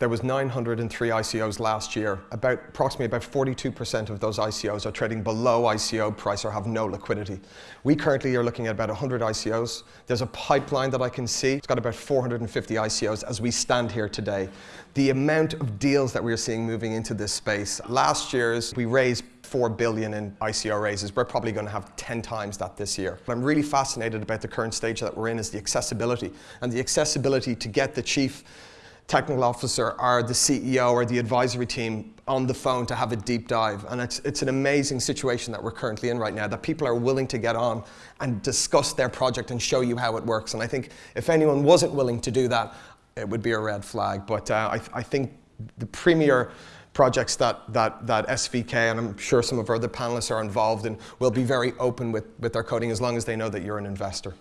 There was 903 ICOs last year. About approximately about 42% of those ICOs are trading below ICO price or have no liquidity. We currently are looking at about 100 ICOs. There's a pipeline that I can see. It's got about 450 ICOs as we stand here today. The amount of deals that we're seeing moving into this space. Last year's we raised 4 billion in ICO raises. We're probably going to have 10 times that this year. What I'm really fascinated about the current stage that we're in is the accessibility and the accessibility to get the chief technical officer or the CEO or the advisory team on the phone to have a deep dive. And it's, it's an amazing situation that we're currently in right now, that people are willing to get on and discuss their project and show you how it works. And I think if anyone wasn't willing to do that, it would be a red flag. But uh, I, I think the premier projects that, that, that SVK and I'm sure some of our other panelists are involved in will be very open with, with their coding as long as they know that you're an investor.